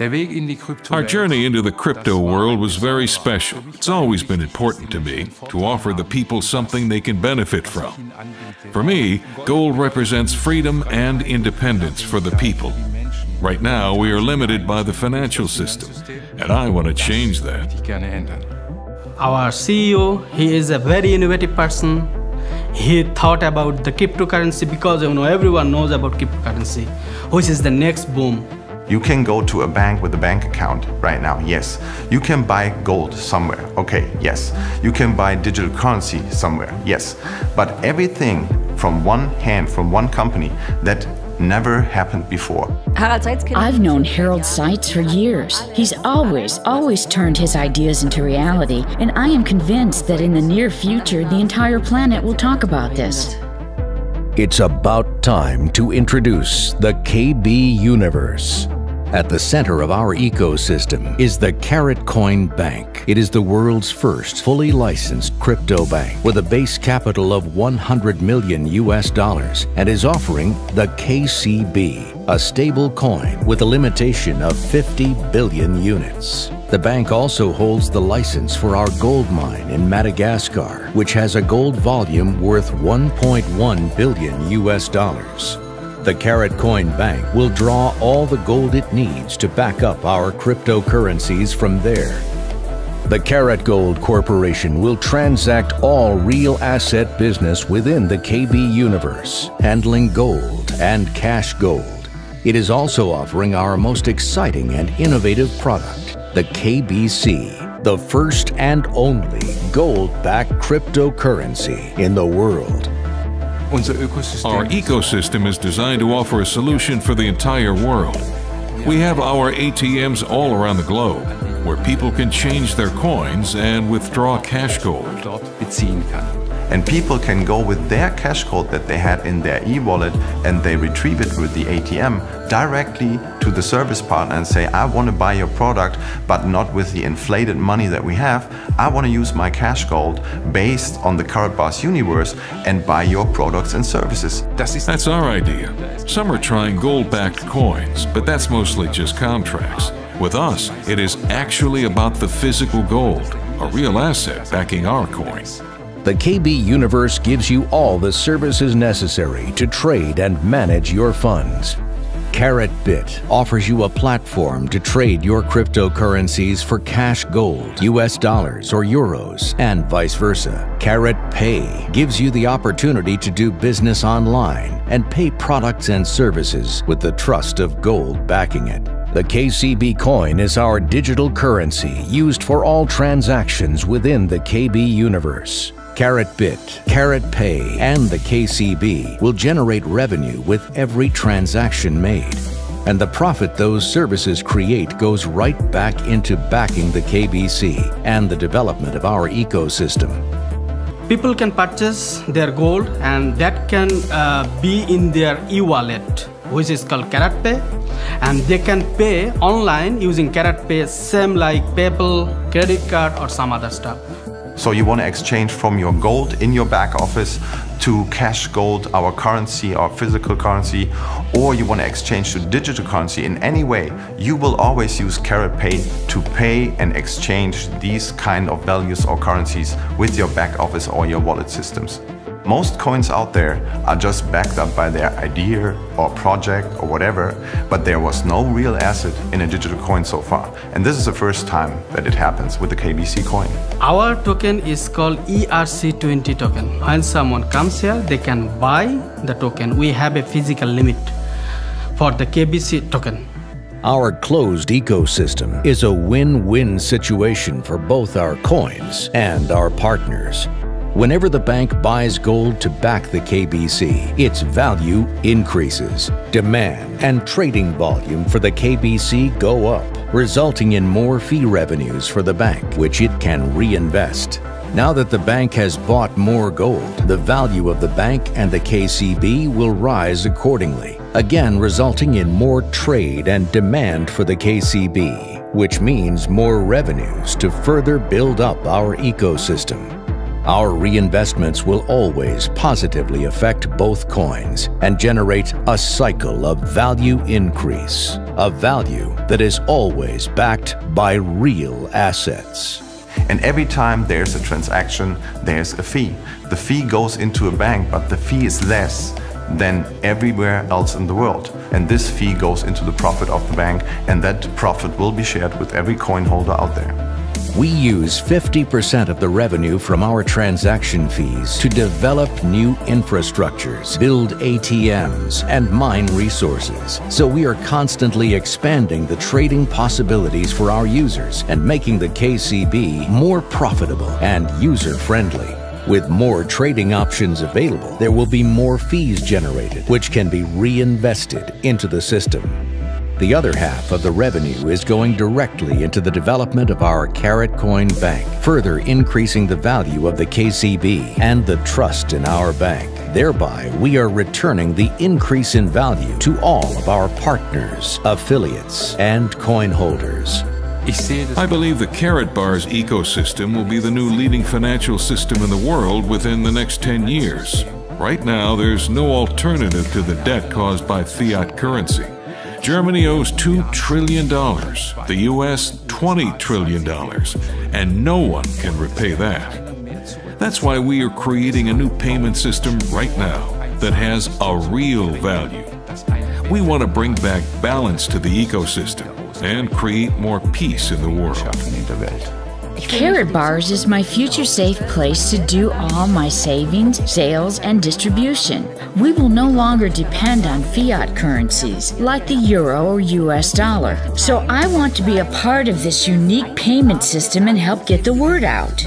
Our journey into the crypto world was very special. It's always been important to me to offer the people something they can benefit from. For me, gold represents freedom and independence for the people. Right now, we are limited by the financial system, and I want to change that. Our CEO, he is a very innovative person. He thought about the cryptocurrency because you know everyone knows about cryptocurrency, which is the next boom. You can go to a bank with a bank account right now, yes. You can buy gold somewhere, okay, yes. You can buy digital currency somewhere, yes. But everything from one hand, from one company, that never happened before. I've known Harald Seiz for years. He's always, always turned his ideas into reality, and I am convinced that in the near future, the entire planet will talk about this. It's about time to introduce the KB Universe. At the center of our ecosystem is the Carat Coin Bank. It is the world's first fully licensed crypto bank with a base capital of 100 million US dollars and is offering the KCB, a stable coin with a limitation of 50 billion units. The bank also holds the license for our gold mine in Madagascar, which has a gold volume worth 1.1 billion US dollars. The Carat Coin Bank will draw all the gold it needs to back up our cryptocurrencies from there. The Carat Gold Corporation will transact all real asset business within the KB universe, handling gold and cash gold. It is also offering our most exciting and innovative product, the KBC, the first and only gold-backed cryptocurrency in the world. Our ecosystem is designed to offer a solution for the entire world. We have our ATMs all around the globe, where people can change their coins and withdraw cash gold. And people can go with their cash code that they had in their e-wallet and they retrieve it with the ATM directly to the service partner and say, I want to buy your product, but not with the inflated money that we have. I want to use my cash gold based on the current Karatbars universe and buy your products and services. That's our idea. Some are trying gold-backed coins, but that's mostly just contracts. With us, it is actually about the physical gold, a real asset backing our coin. The KB Universe gives you all the services necessary to trade and manage your funds. KaratBit offers you a platform to trade your cryptocurrencies for cash gold, US dollars, or euros, and vice versa. Carat Pay gives you the opportunity to do business online and pay products and services with the trust of gold backing it. The KCB coin is our digital currency used for all transactions within the KB universe. KaratBit, Carat Pay, and the KCB will generate revenue with every transaction made. And the profit those services create goes right back into backing the KBC and the development of our ecosystem. People can purchase their gold and that can uh, be in their e-wallet, which is called KaratPay. And they can pay online using KaratPay, same like PayPal, credit card, or some other stuff. So you want to exchange from your gold in your back office to cash gold, our currency, our physical currency, or you want to exchange to digital currency in any way, you will always use KaratPay to pay and exchange these kind of values or currencies with your back office or your wallet systems. Most coins out there are just backed up by their idea or project or whatever, but there was no real asset in a digital coin so far. And this is the first time that it happens with the KBC coin. Our token is called ERC20 token. When someone comes here, they can buy the token. We have a physical limit for the KBC token. Our closed ecosystem is a win-win situation for both our coins and our partners. Whenever the bank buys gold to back the KBC, its value increases. Demand and trading volume for the KBC go up, resulting in more fee revenues for the bank, which it can reinvest. Now that the bank has bought more gold, the value of the bank and the KCB will rise accordingly, again resulting in more trade and demand for the KCB, which means more revenues to further build up our ecosystem. Our reinvestments will always positively affect both coins and generate a cycle of value increase, a value that is always backed by real assets. And every time there's a transaction, there's a fee. The fee goes into a bank, but the fee is less than everywhere else in the world. And this fee goes into the profit of the bank, and that profit will be shared with every coin holder out there. We use 50% of the revenue from our transaction fees to develop new infrastructures, build ATMs, and mine resources. So we are constantly expanding the trading possibilities for our users and making the KCB more profitable and user-friendly. With more trading options available, there will be more fees generated, which can be reinvested into the system. The other half of the revenue is going directly into the development of our Carat Coin Bank, further increasing the value of the KCB and the trust in our bank. Thereby, we are returning the increase in value to all of our partners, affiliates, and coin holders. I believe the Karatbars ecosystem will be the new leading financial system in the world within the next 10 years. Right now, there's no alternative to the debt caused by fiat currency. Germany owes $2 trillion, the US $20 trillion, and no one can repay that. That's why we are creating a new payment system right now that has a real value. We want to bring back balance to the ecosystem and create more peace in the world. Karatbars is my future safe place to do all my savings, sales, and distribution. We will no longer depend on fiat currencies like the euro or US dollar. So I want to be a part of this unique payment system and help get the word out.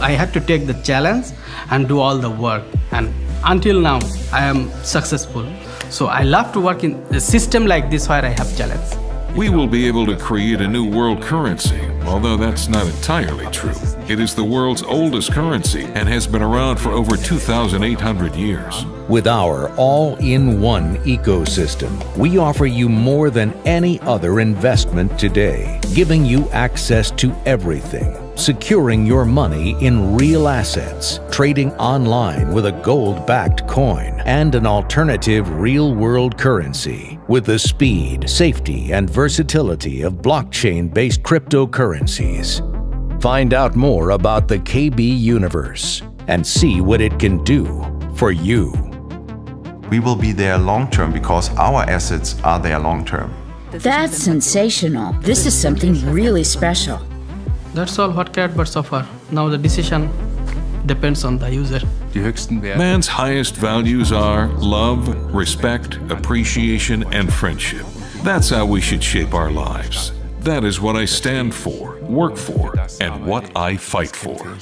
I had to take the challenge and do all the work. And until now, I am successful. So I love to work in a system like this where I have challenge. We will be able to create a new world currency, although that's not entirely true. It is the world's oldest currency and has been around for over 2,800 years. With our all in one ecosystem, we offer you more than any other investment today, giving you access to everything, securing your money in real assets, trading online with a gold backed coin, and an alternative real world currency with the speed, safety, and versatility of blockchain based cryptocurrencies. Find out more about the KB universe and see what it can do for you. We will be there long term because our assets are there long term. That's sensational. This is something really special. That's all what Karatbars offer. Now the decision depends on the user. Man's highest values are love, respect, appreciation, and friendship. That's how we should shape our lives. That is what I stand for, work for, and what I fight for.